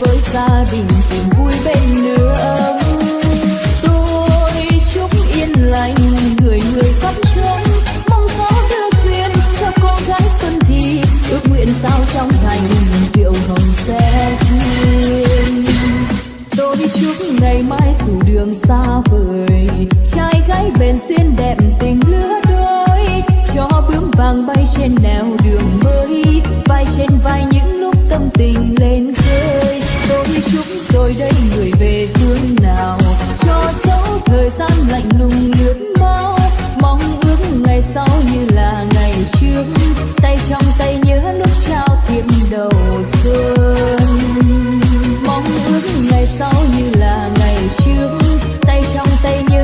với gia đình tìm vui bên nơi trước, tay trong tay nhớ lúc trao tiệm đầu xuân. Mong ước ngày sau như là ngày trước, tay trong tay nhớ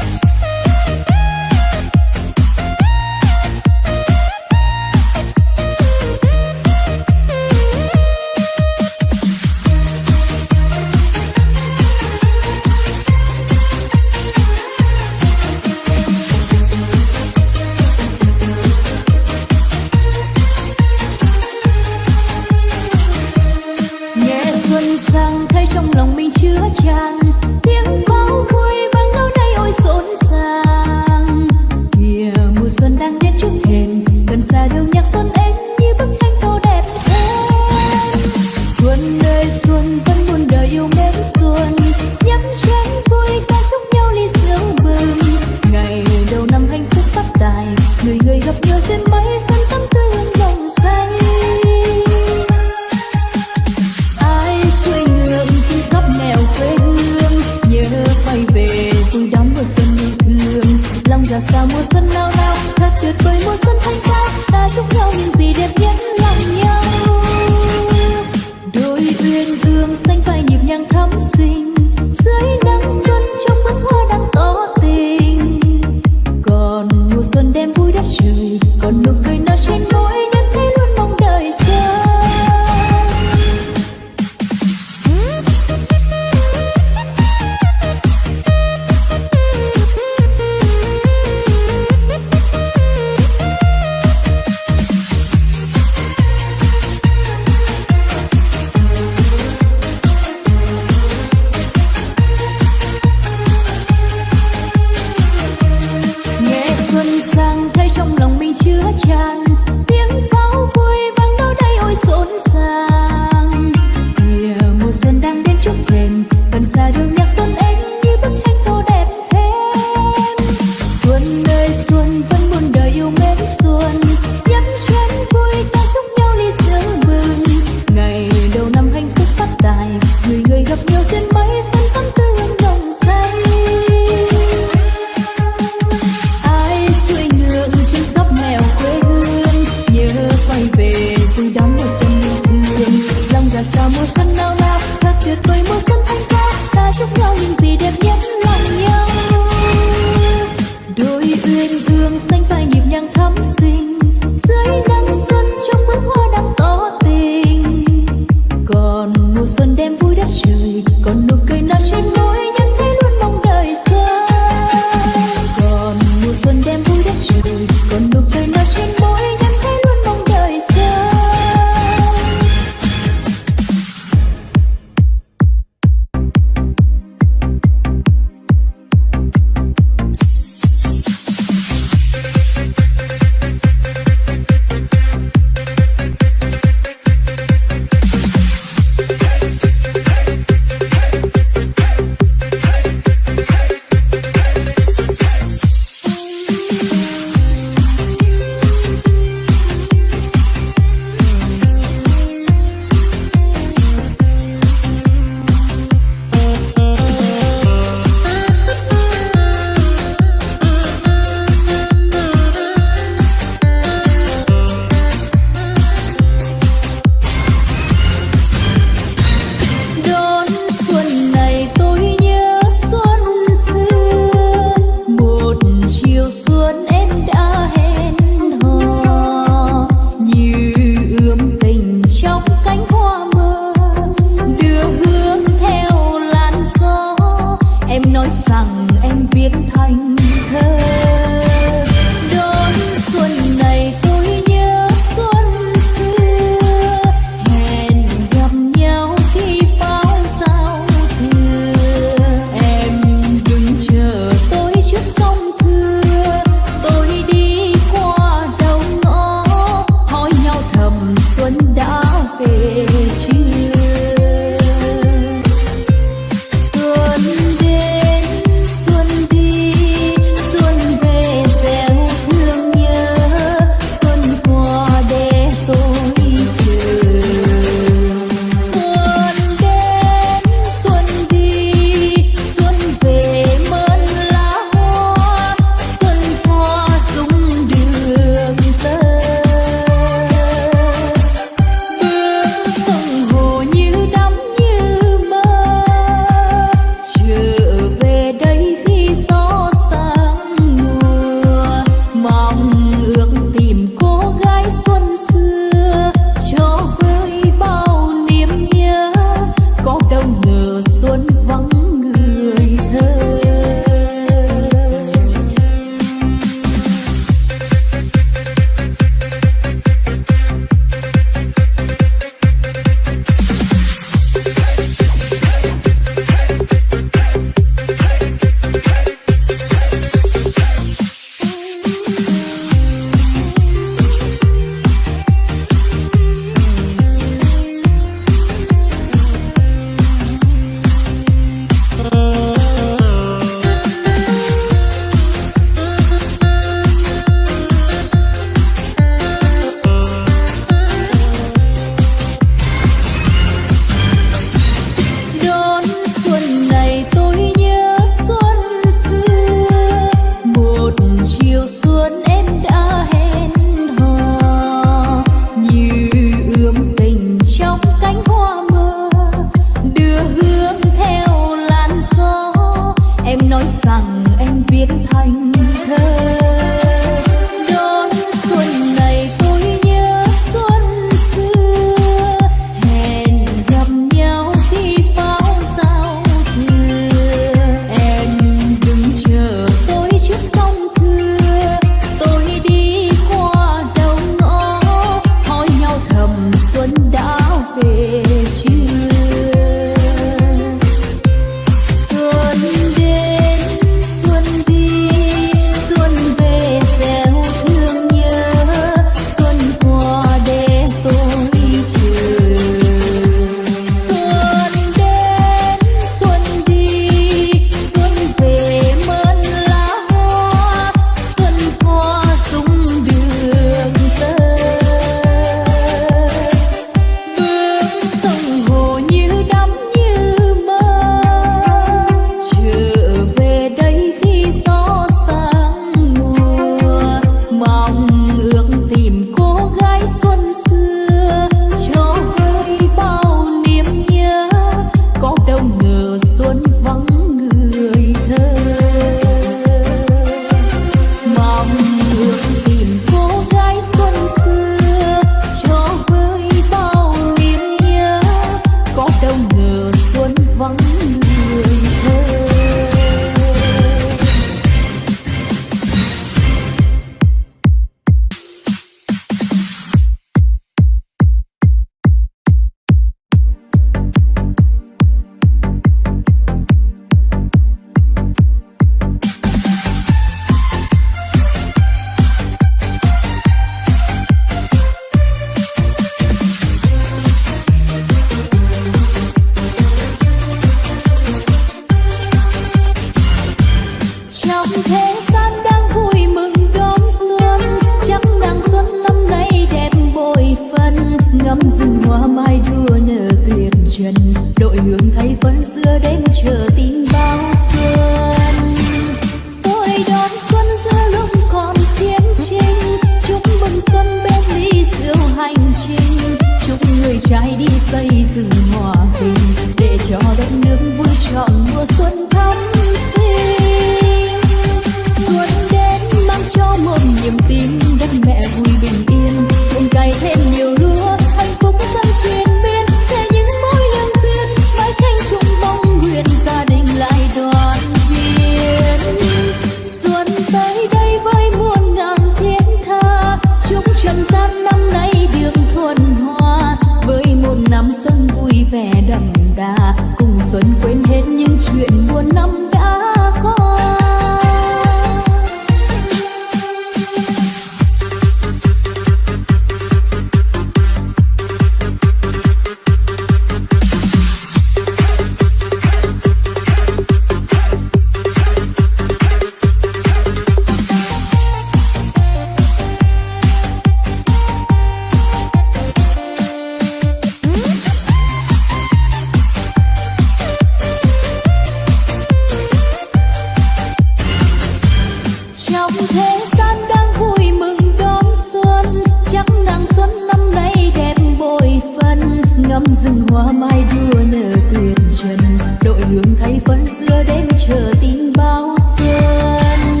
mai đua nở tuyền trần. Đội hương thay phấn xưa đến chờ tin bao xuân.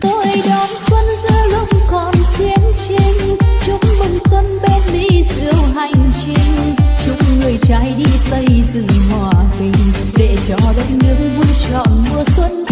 Tôi đón xuân giữa lúc còn chiến tranh. Chúc mừng xuân bên mỹ diệu hành trình. Chúc người trai đi xây dựng hòa bình, để cho đất nước vui trọn mùa xuân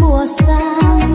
mùa sang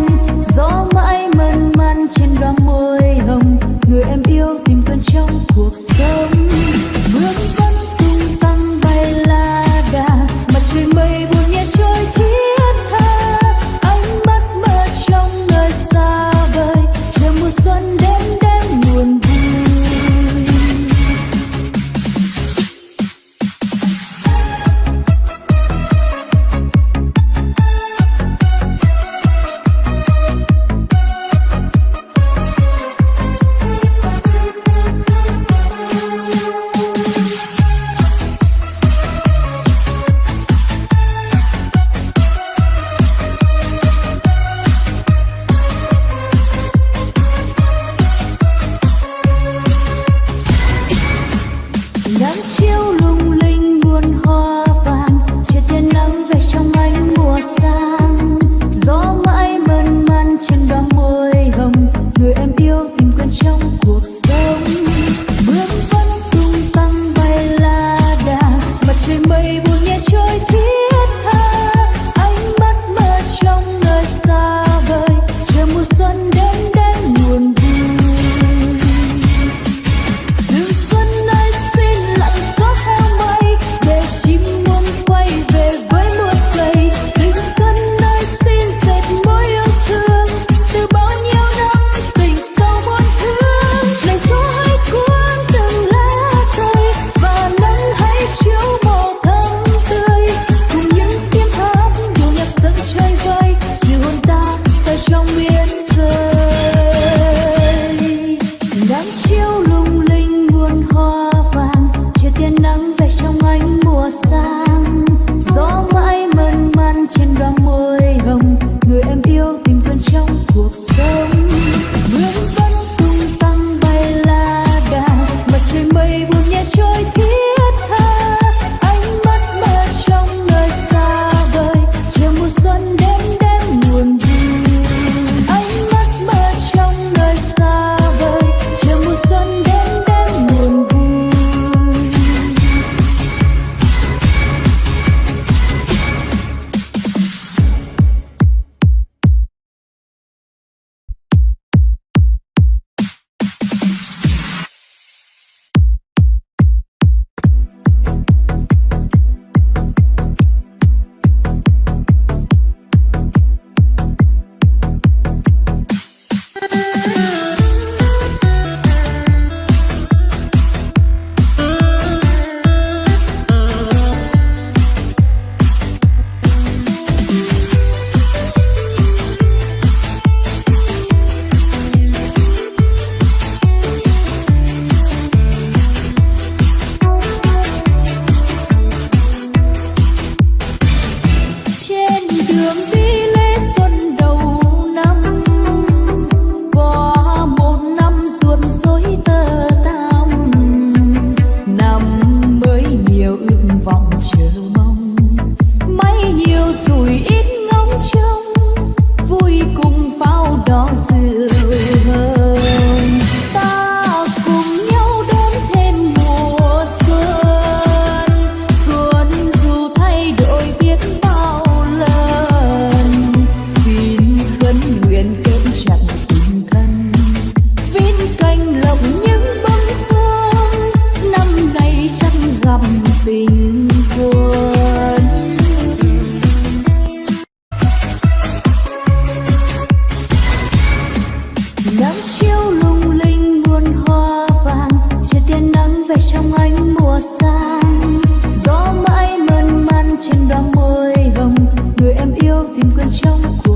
mùa sang. Gió mãi mơn man trên đóa môi hồng. Người em yêu tìm quên trong cuộc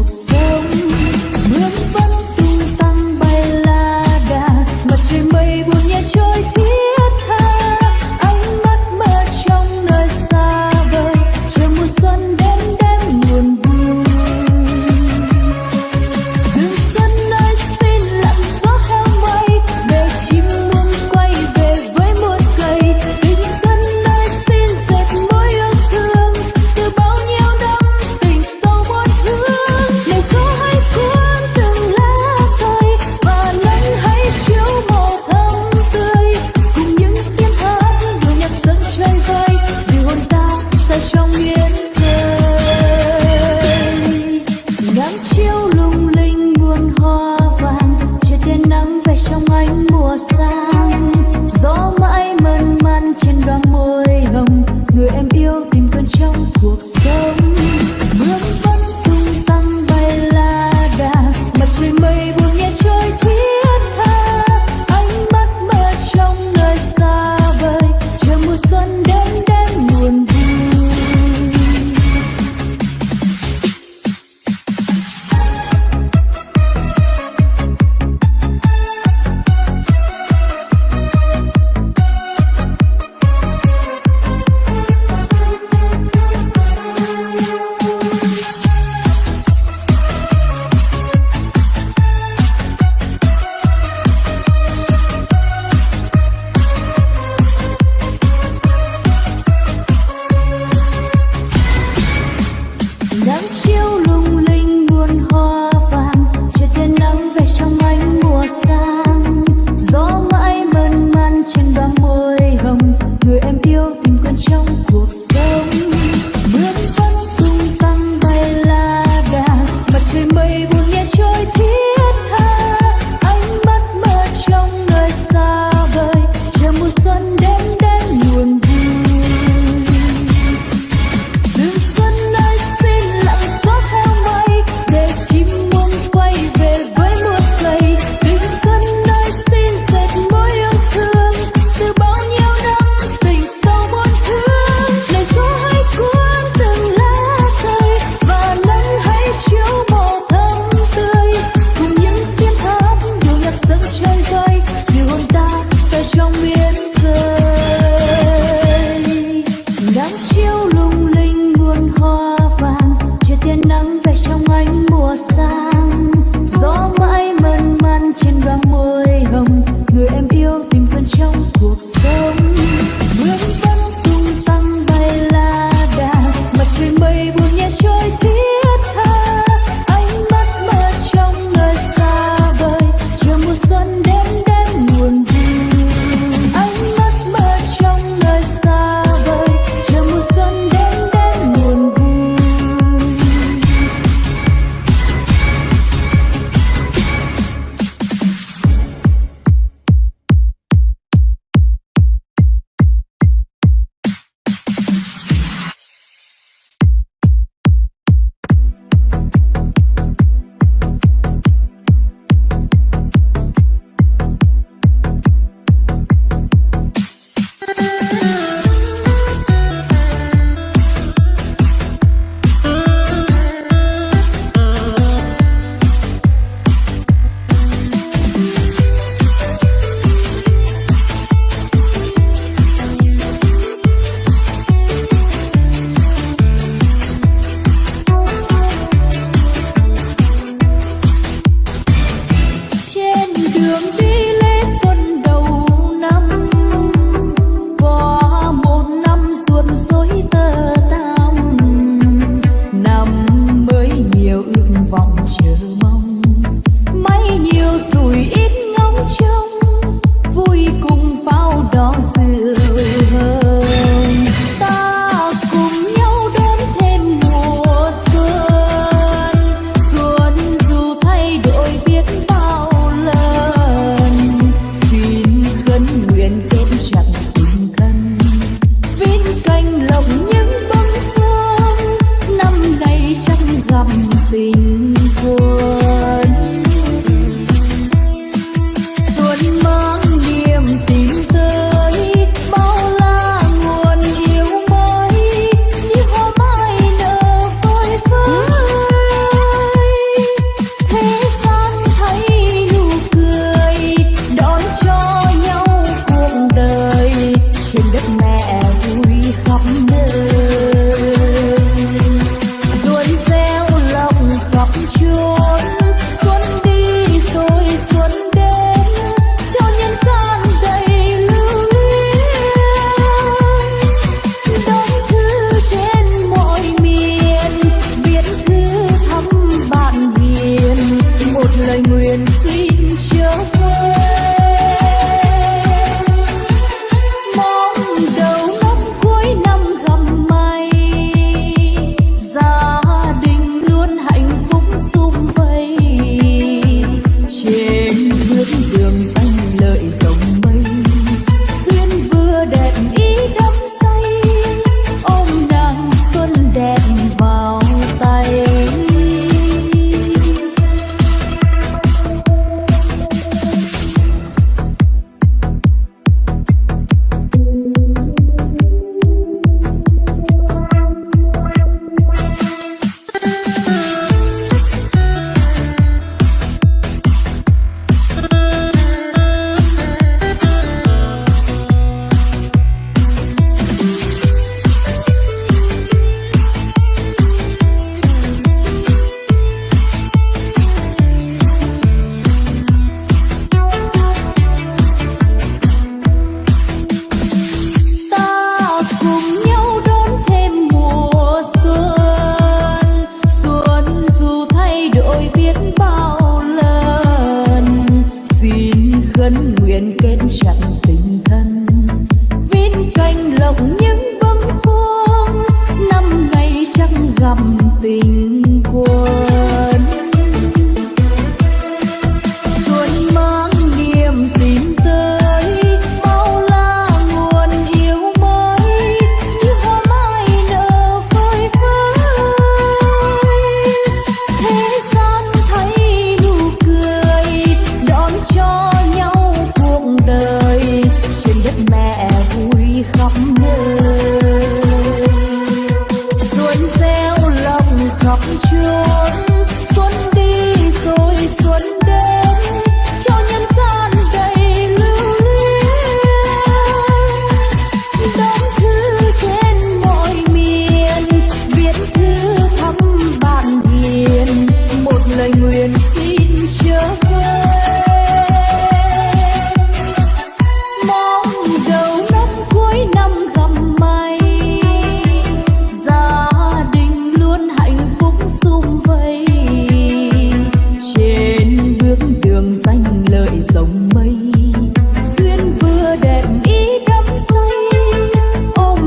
thương